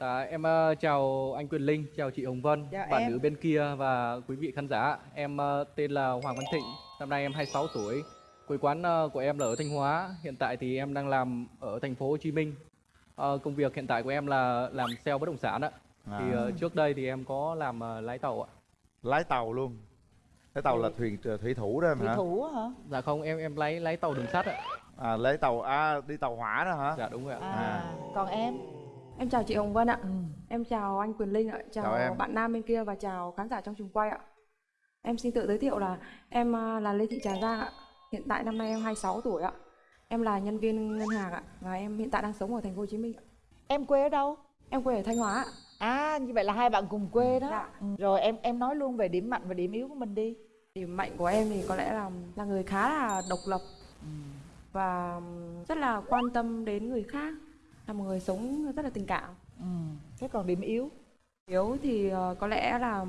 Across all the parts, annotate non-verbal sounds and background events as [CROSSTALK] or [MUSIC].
Dạ, em ờ, chào anh Quyền Linh, chào chị Hồng Vân, Chào bạn em. nữ bên kia và quý vị khán giả. Em ờ, tên là Hoàng Văn Thịnh, năm nay em 26 tuổi. Quê quán ờ, của em là ở Thanh Hóa, hiện tại thì em đang làm ở thành phố Hồ Chí Minh. Ờ, công việc hiện tại của em là làm sale bất động sản ạ. À. Thì ờ, trước đây thì em có làm ờ, lái tàu ạ. lái tàu luôn lái tàu là thuyền thủy thủ đó em thủy hả thủ á hả Dạ không, em em lái lái tàu đường sắt ạ. à lái tàu à đi tàu hỏa đó hả Dạ đúng rồi ạ. à, À. còn em Em chào chị Hồng Vân ạ. ừ. Em chào anh Quyền Linh ạ. Chào, Chào em. bạn nam bên kia và chào khán giả trong trường quay ạ. Em xin tự giới thiệu là em à, là Lê Thị Trà Giang ạ. Hiện tại năm nay em 26 tuổi ạ. Em là nhân viên ngân hàng ạ và em hiện tại đang sống ở thành phố Hồ Chí Minh. ạ. em quê ở đâu Em quê ở Thanh Hóa ạ. à như vậy là hai bạn cùng quê đó Dạ. ừ. rồi em em nói luôn về điểm mạnh và điểm yếu của mình đi Điểm mạnh của em thì có lẽ là là người khá là độc lập và rất là quan tâm đến người khác. Là một người sống rất là tình cảm. ừ. thế còn điểm yếu Yếu thì ờ, có lẽ là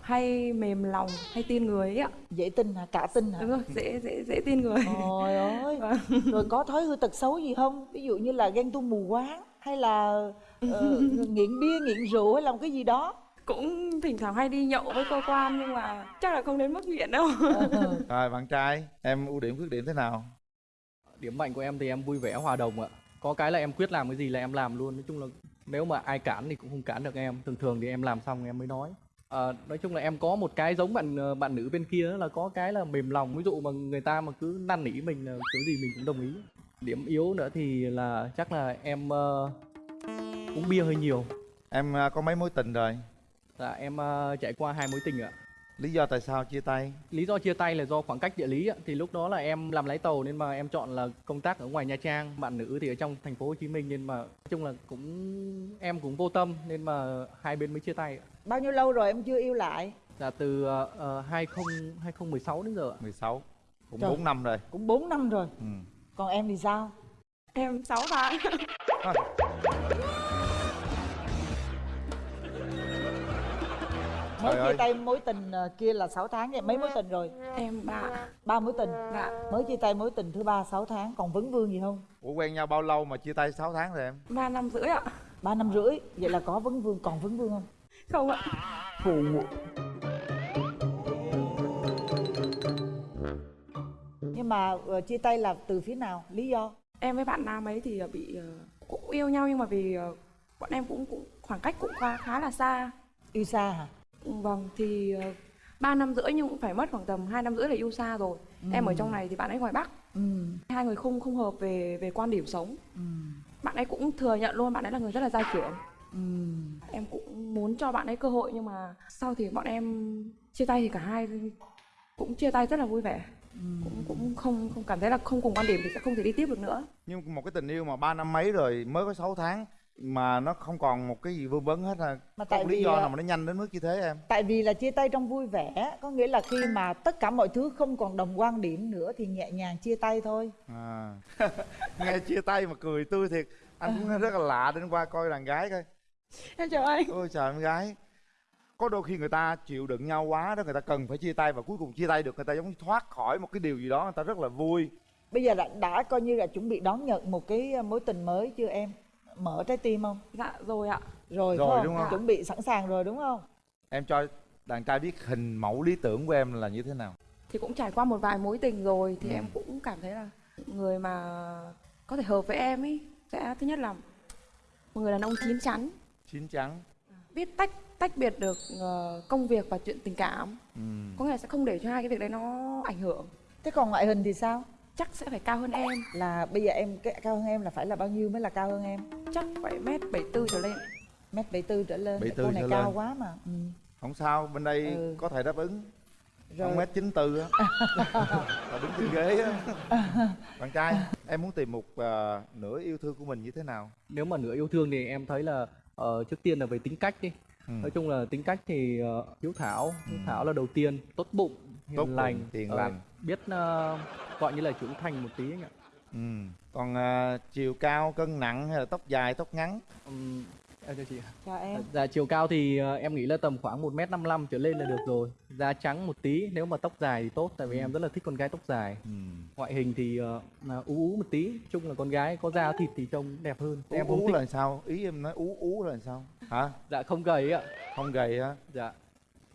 hay mềm lòng, hay tin người ấy ạ. dễ tin hả cả tin hả Đúng rồi, dễ dễ dễ tin người. Trời ơi, Vâng. rồi có thói hư tật xấu gì không? Ví dụ như là ghen tuông mù quáng hay là ờ, [LAUGHS] nghiện bia, nghiện rượu hay làm cái gì đó? cũng thỉnh thoảng hay đi nhậu với cơ quan nhưng mà chắc là không đến mức nghiện đâu Ờ, rồi bạn trai em ưu điểm khuyết điểm thế nào Điểm mạnh của em thì em vui vẻ hòa đồng ạ. Có cái là em quyết làm cái gì là em làm luôn. Nói chung là nếu mà ai cản thì cũng không cản được em. Thường thường thì em làm xong em mới nói. Ờ, nói chung là em có một cái giống bạn ờ, bạn nữ bên kia là có cái là mềm lòng. Ví dụ mà người ta mà cứ năn nỉ mình là kiểu gì mình cũng đồng ý. Điểm yếu nữa thì là chắc là em ờ, uống bia hơi nhiều. em à, có mấy mối tình rồi Dạ em ờ, trải qua hai mối tình ạ. Lý do tại sao chia tay Lý do chia tay là do khoảng cách địa lý ạ. Thì lúc đó là em làm lái tàu nên mà em chọn là công tác ở ngoài Nha Trang, bạn nữ thì ở trong thành phố Hồ Chí Minh nên mà nói chung là cũng em cũng vô tâm nên mà hai bên mới chia tay ạ. Bao nhiêu lâu rồi em chưa yêu lại? Là từ uh, 20 2016 đến giờ ạ. 16 cũng Trời. 4 năm rồi Cũng 4 năm rồi. ừ. Còn em thì sao? em 6 tháng À, Mới chia tay mối tình ờ, kia là 6 tháng vậy mấy mối tình rồi? em ba ba mối tình. dạ Mới chia tay mối tình thứ ba 6 tháng còn vấn vương gì không? ủa quen nhau bao lâu mà chia tay 6 tháng rồi em ba năm rưỡi ạ ba năm rưỡi vậy là có vấn vương còn vấn vương không? không ạ Nhưng mà ờ, chia tay là từ phía nào? Lý do? em với bạn nam ấy thì ờ, bị cũng yêu nhau nhưng mà vì bọn em cũng cũng khoảng cách cũng khá khá là xa Yêu xa hả? Vâng thì ờ, ba năm rưỡi nhưng cũng phải mất khoảng tầm hai năm rưỡi là yêu xa rồi. Em ở trong này thì bạn ấy ngoài bắc. Ừ. hai người không không hợp về về quan điểm sống. Ừ. bạn ấy cũng thừa nhận luôn bạn ấy là người rất là gia trưởng. Ừ. em cũng muốn cho bạn ấy cơ hội nhưng mà sau thì bọn em chia tay thì cả hai cũng chia tay rất là vui vẻ. Cũng cũng không không cảm thấy là không cùng quan điểm thì sẽ không thể đi tiếp được nữa. Nhưng một cái tình yêu mà ba năm mấy rồi mới có 6 tháng mà nó không còn một cái gì vương vấn hết ha. Mà tại một lý vì, do à, nào mà nó nhanh đến mức như thế em? Tại vì là chia tay trong vui vẻ Có nghĩa là khi mà tất cả mọi thứ không còn đồng quan điểm nữa Thì nhẹ nhàng chia tay thôi. À. [LAUGHS] nghe chia tay mà cười tươi thiệt. Anh cũng rất là lạ đến qua coi đàn gái coi. Em chào anh. Ôi trời em gái. Có đôi khi người ta chịu đựng nhau quá đó người ta cần phải chia tay và cuối cùng chia tay được người ta giống như thoát khỏi một cái điều gì đó người ta rất là vui. Bây giờ đã, đã coi như là chuẩn bị đón nhận một cái mối tình mới chưa em? Mở trái tim không? dạ rồi ạ Rồi, Rồi, phải đúng không? Chuẩn bị sẵn sàng rồi đúng không? em cho đàn trai biết hình mẫu lý tưởng của em là như thế nào thì cũng trải qua một vài mối tình rồi thì Ừ. em cũng cảm thấy là người mà có thể hợp với em ấy sẽ thứ nhất là một người đàn ông chín chắn chín chắn biết tách tách biệt được ờ, công việc và chuyện tình cảm ừ. có nghĩa là sẽ không để cho hai cái việc đấy nó ảnh hưởng Thế còn ngoại hình thì sao? Chắc sẽ phải cao hơn em Là bây giờ em cái cao hơn em là phải là bao nhiêu mới là cao hơn em? chắc phải mét bảy tư trở lên Mét 74 trở lên. 74 Cô này cao lên. quá mà. Ừ. không sao bên đây Ừ. có thể đáp ứng Rồi. một mét chín tư á là đứng trên ghế á bạn trai em muốn tìm một à, nửa yêu thương của mình như thế nào Nếu mà nửa yêu thương thì em thấy là ờ, trước tiên là về tính cách đi. Ừ. Nói chung là tính cách thì ờ, hiếu thảo, hiếu thảo là đầu tiên, tốt bụng, hiền Tốt lành, hiền ờ, lành. biết ờ, gọi như là trưởng thành một tí anh ạ. ừ. còn à, chiều cao cân nặng hay là tóc dài tóc ngắn Ừm, em cho chị. Chào em. Dạ chiều cao thì ờ, em nghĩ là tầm khoảng 1m55 trở lên là được rồi. Da trắng một tí, nếu mà tóc dài thì tốt tại vì em rất là thích con gái tóc dài. ừ. ngoại hình thì là ú ú một tí chung là con gái có da thịt thì trông đẹp hơn ú, em ú thích là sao ý em nói ú ú là sao hả dạ không gầy ạ không gầy hả dạ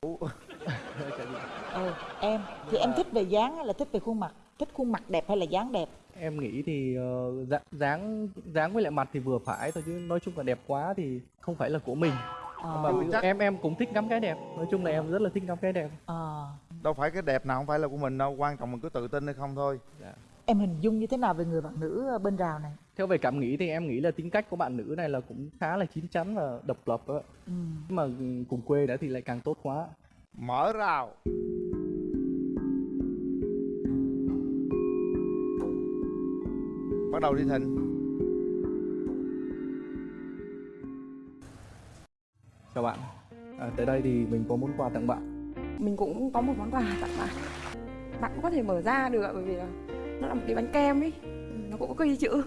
ú [LAUGHS] ừ, em. Thì em thích về dáng hay là thích về khuôn mặt. Thích khuôn mặt đẹp hay là dáng đẹp? Em nghĩ thì dạ- dáng dáng với lại mặt thì vừa phải thôi chứ nói chung là đẹp quá thì không phải là của mình. Ờ, mà ví dụ chắc- em em cũng thích ngắm cái đẹp. Nói chung là em rất là thích ngắm cái đẹp. Ờ. đâu phải cái đẹp nào không phải là của mình đâu quan trọng mình có tự tin hay không thôi. Dạ. em hình dung như thế nào về người bạn nữ bên rào này? Theo về cảm nghĩ thì em nghĩ là tính cách của bạn nữ này là cũng khá là chín chắn và độc lập á. Ừ. nhưng mà cùng quê đã thì lại càng tốt quá mở rào. Bắt đầu đi thịnh. Chào bạn. À, tới đây thì mình có món quà tặng bạn. Mình cũng có một món quà tặng bạn. Bạn cũng có thể mở ra được bởi vì là nó là một cái bánh kem ấy. Nó cũng có ghi chữ.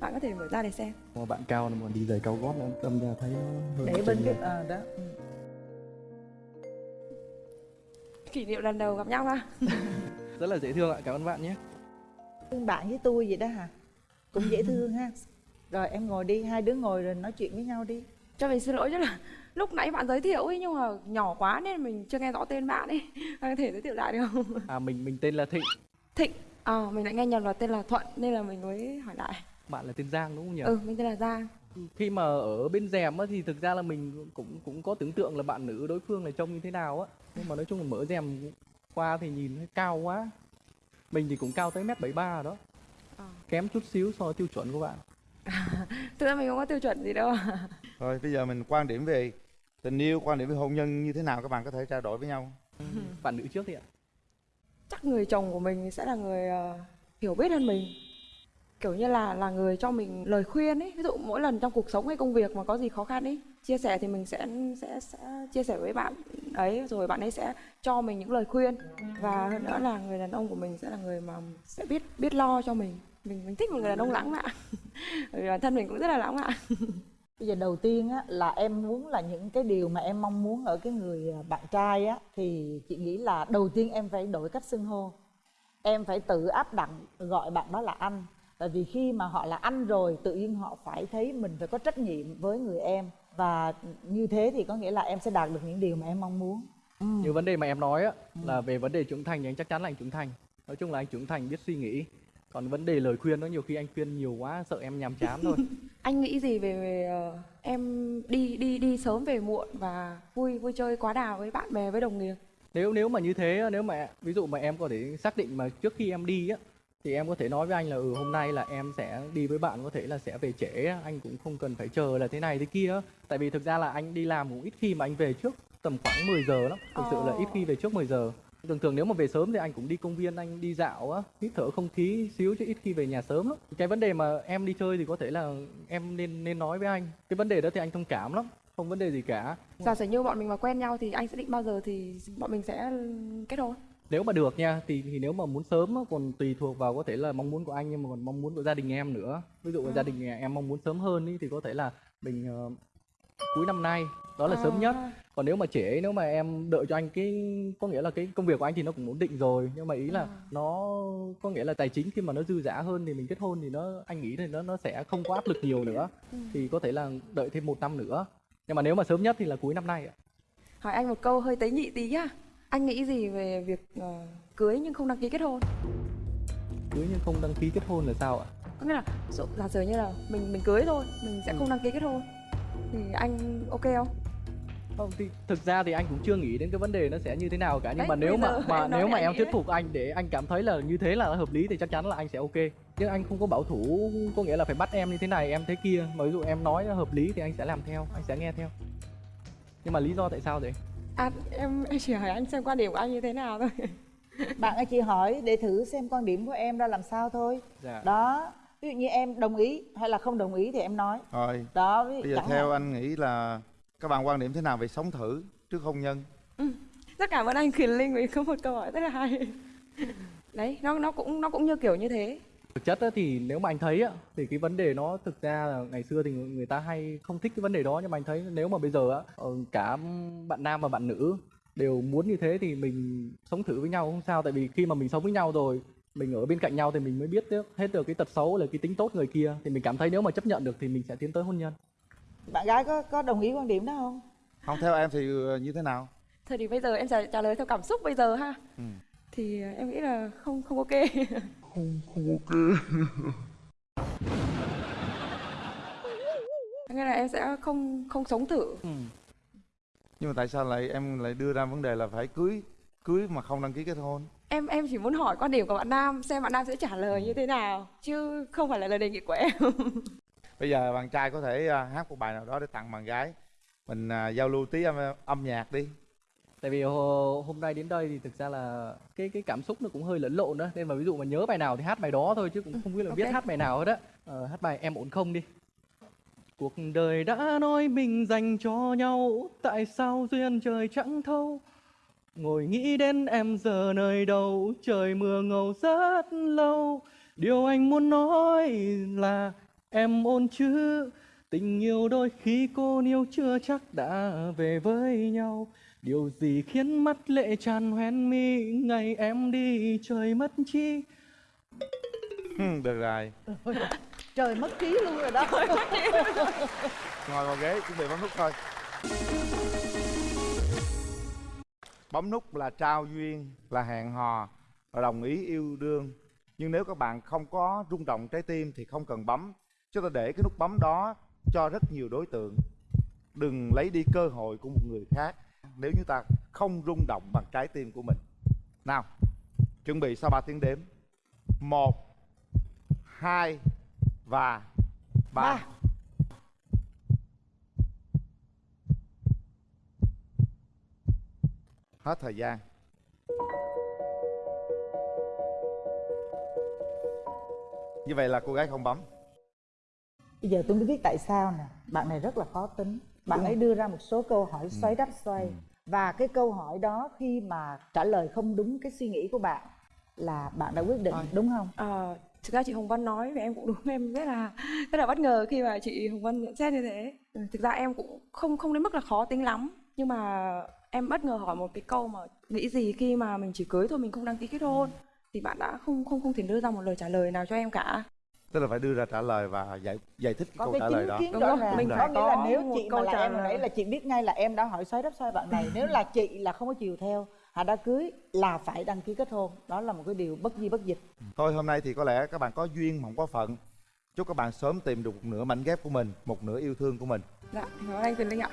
Bạn có thể mở ra để xem. Mà bạn cao mà đi giày cao gót nữa đâm ra thấy nó hơi để bên lệch. ờ, đó kỷ niệm lần đầu gặp nhau ha. [LAUGHS] Rất là dễ thương ạ cảm ơn bạn nhé. Thương bạn với tôi vậy đó hả? Cũng dễ thương ha. Rồi em ngồi đi hai đứa ngồi rồi nói chuyện với nhau đi. Cho mình xin lỗi chứ là lúc nãy bạn giới thiệu ấy nhưng mà nhỏ quá nên mình chưa nghe rõ tên bạn ấy. [LAUGHS] Bạn có thể giới thiệu lại được không? À mình mình tên là thịnh. Thịnh. À, mình lại nghe nhầm là tên là thuận nên là mình mới hỏi lại. Bạn là tên giang đúng không nhỉ? Ừ mình tên là giang khi mà ở bên rèm á thì thực ra là mình cũng cũng có tưởng tượng là bạn nữ đối phương là trông như thế nào á. Nhưng mà nói chung là mở rèm qua thì nhìn thấy cao quá. Mình thì cũng cao tới mét bảy ba đó. Ờ. kém chút xíu so với tiêu chuẩn của bạn. [LAUGHS] Thực ra mình không có tiêu chuẩn gì đâu. [LAUGHS] Rồi bây giờ mình quan điểm về tình yêu quan điểm về hôn nhân như thế nào các bạn có thể trao đổi với nhau? Bạn nữ trước thì ạ. Chắc người chồng của mình sẽ là người ờ, hiểu biết hơn mình kiểu như là là người cho mình lời khuyên ấy. Ví dụ mỗi lần trong cuộc sống hay công việc mà có gì khó khăn ấy, chia sẻ thì mình sẽ sẽ sẽ chia sẻ với bạn ấy, rồi bạn ấy sẽ cho mình những lời khuyên. Và hơn nữa là người đàn ông của mình sẽ là người mà sẽ biết biết lo cho mình. Mình mình thích một người đàn ông lãng mạn. [LAUGHS] Bởi vì bản thân mình cũng rất là lãng mạn. [LAUGHS] Bây giờ đầu tiên á, là em muốn là những cái điều mà em mong muốn ở cái người à, bạn trai á, thì chị nghĩ là đầu tiên em phải đổi cách xưng hô. Em phải tự áp đặt, gọi bạn đó là anh tại vì khi mà họ là anh rồi tự nhiên họ phải thấy mình phải có trách nhiệm với người em. Và như thế thì có nghĩa là em sẽ đạt được những điều mà em mong muốn. Ừ. như vấn đề mà em nói á là về vấn đề trưởng thành thì anh chắc chắn là anh trưởng thành. Nói chung là anh trưởng thành biết suy nghĩ. Còn vấn đề lời khuyên nó nhiều khi anh khuyên nhiều quá sợ em nhàm chán thôi. [LAUGHS] Anh nghĩ gì về, về ờ, em đi đi đi sớm về muộn và vui vui chơi quá đà với bạn bè với đồng nghiệp? Nếu nếu mà như thế nếu mà ví dụ mà em có thể xác định mà trước khi em đi á thì em có thể nói với anh là ừ hôm nay là em sẽ đi với bạn có thể là sẽ về trễ anh cũng không cần phải chờ là thế này thế kia. Tại vì thực ra là anh đi làm cũng ít khi mà anh về trước tầm khoảng 10 giờ lắm. Thực sự là ít khi về trước 10 giờ. Thường thường nếu mà về sớm thì anh cũng đi công viên anh đi dạo á hít thở không khí xíu chứ ít khi về nhà sớm lắm. Cái vấn đề mà em đi chơi thì có thể là em nên nên nói với anh. Cái vấn đề đó thì anh thông cảm lắm không vấn đề gì cả. Giả sử như bọn mình mà quen nhau thì anh sẽ định bao giờ thì bọn mình sẽ kết hôn nếu mà được nha thì thì nếu mà muốn sớm á, còn tùy thuộc vào có thể là mong muốn của anh nhưng mà còn mong muốn của gia đình em nữa. Ví dụ À. gia đình em mong muốn sớm hơn ý, thì có thể là mình ờ, cuối năm nay đó là sớm nhất. À, còn nếu mà trễ nếu mà em đợi cho anh cái có nghĩa là cái công việc của anh thì nó cũng ổn định rồi. Nhưng mà ý là À. nó có nghĩa là tài chính khi mà nó dư dả hơn thì mình kết hôn thì nó anh nghĩ thì nó nó sẽ không có áp lực nhiều nữa. Ừ. thì có thể là đợi thêm một năm nữa. Nhưng mà nếu mà sớm nhất thì là cuối năm nay ạ. Hỏi anh một câu hơi tế nhị tí nhá anh nghĩ gì về việc ờ, cưới nhưng không đăng ký kết hôn? Cưới nhưng không đăng ký kết hôn là sao ạ? Có nghĩa là dụ- giả sử như là mình mình cưới thôi mình sẽ Ừ. không đăng ký kết hôn thì anh ok không? Không, thì thực ra thì anh cũng chưa nghĩ đến cái vấn đề nó sẽ như thế nào cả nhưng Đấy, mà nếu mà mà [LAUGHS] nếu mà em thuyết đấy. phục anh để anh cảm thấy là như thế là hợp lý thì chắc chắn là anh sẽ ok. Chứ anh không có bảo thủ có nghĩa là phải bắt em như thế này em thế kia. Mà ví dụ em nói hợp lý thì anh sẽ làm theo anh sẽ nghe theo. Nhưng mà lý do tại sao vậy à em em chỉ hỏi anh xem quan điểm của anh như thế nào thôi. [LAUGHS] Bạn ơi chị hỏi để thử xem quan điểm của em ra làm sao thôi. Dạ. Đó ví dụ như em đồng ý hay là không đồng ý thì em nói. Rồi đó ví bây giờ theo hạn. anh nghĩ là các bạn quan điểm thế nào về sống thử trước hôn nhân? Rất cảm ơn anh Quyền Linh vì có một câu hỏi rất là hay. Đấy nó nó cũng nó cũng như kiểu như thế thực chất á, thì nếu mà anh thấy á thì cái vấn đề nó thực ra là ngày xưa thì người người ta hay không thích cái vấn đề đó nhưng mà anh thấy nếu mà bây giờ á ờ, cả bạn nam và bạn nữ đều muốn như thế thì mình sống thử với nhau không sao tại vì khi mà mình sống với nhau rồi mình ở bên cạnh nhau thì mình mới biết được hết được cái tật xấu là cái tính tốt người kia thì mình cảm thấy nếu mà chấp nhận được thì mình sẽ tiến tới hôn nhân bạn gái có có đồng ý quan điểm đó không không theo em thì ờ, như thế nào Thôi thì bây giờ em trả, trả lời theo cảm xúc bây giờ ha. Ừ. Thì ờ, em nghĩ là không không ok. [LAUGHS] Nghĩa là em sẽ không không sống thử. nhưng mà tại sao lại em lại đưa ra vấn đề là phải cưới cưới mà không đăng ký kết hôn Em em chỉ muốn hỏi quan điểm của bạn Nam xem bạn Nam sẽ trả lời như thế nào chứ không phải là lời đề nghị của em. [LAUGHS] bây giờ bạn trai có thể à, hát một bài nào đó để tặng bạn gái mình à, giao lưu tí âm, âm nhạc đi tại vì hôm nay đến đây thì thực ra là cái cái cảm xúc nó cũng hơi lẫn lộn đó. Nên mà ví dụ mà nhớ bài nào thì hát bài đó thôi chứ cũng không biết là biết Ok. hát bài nào hết á. Ờ, hát bài em ổn không đi. Cuộc đời đã nói mình dành cho nhau tại sao duyên trời chẳng thâu? Ngồi nghĩ đến em giờ nơi đâu trời mưa ngầu rất lâu. Điều anh muốn nói là em ổn chứ? Tình yêu đôi khi cô yêu chưa chắc đã về với nhau Điều gì khiến mắt lệ tràn hoen mi Ngày em đi trời mất chi? Được rồi. Trời mất trí luôn rồi đó. Ngồi vào ghế chuẩn bị bấm nút thôi. Bấm nút là trao duyên là hẹn hò và đồng ý yêu đương. Nhưng nếu các bạn không có rung động trái tim thì không cần bấm. Chúng ta để cái nút bấm đó cho rất nhiều đối tượng. Đừng lấy đi cơ hội của một người khác nếu như ta không rung động bằng trái tim của mình. Nào chuẩn bị sau 3 tiếng đếm. Một hai và ba. Ba. hết thời gian. Như vậy là cô gái không bấm. Bây giờ tôi mới biết tại sao nè. Bạn này rất là khó tính bạn ấy đưa ra một số câu hỏi xoáy đắp xoay. Và cái câu hỏi đó khi mà trả lời không đúng cái suy nghĩ của bạn là bạn đã quyết định đúng không? Ờ, thực ra chị Hồng Vân nói về em cũng đúng em rất là rất là bất ngờ khi mà chị Hồng Vân nhận xét như thế. Ừ, Thực ra em cũng không không đến mức là khó tính lắm nhưng mà em bất ngờ hỏi một cái câu mà nghĩ gì khi mà mình chỉ cưới thôi mình không đăng ký kết hôn thì bạn đã không không không thể đưa ra một lời trả lời nào cho em cả. Tức là phải đưa ra trả lời và giải giải thích cái có câu cái trả lời đó. Đúng mình có nghĩa là nếu chị mà là em hồi nãy là chị biết ngay là em đã hỏi xoáy đắp xoay bạn này. Nếu là chị là không có chiều theo hà đã cưới là phải đăng ký kết hôn. Đó là một cái điều bất di bất dịch. Thôi hôm nay thì có lẽ các bạn có duyên mà không có phận. Chúc các bạn sớm tìm được một nửa mảnh ghép của mình một nửa yêu thương của mình. Dạ, cảm ơn anh Tuyền Linh ạ.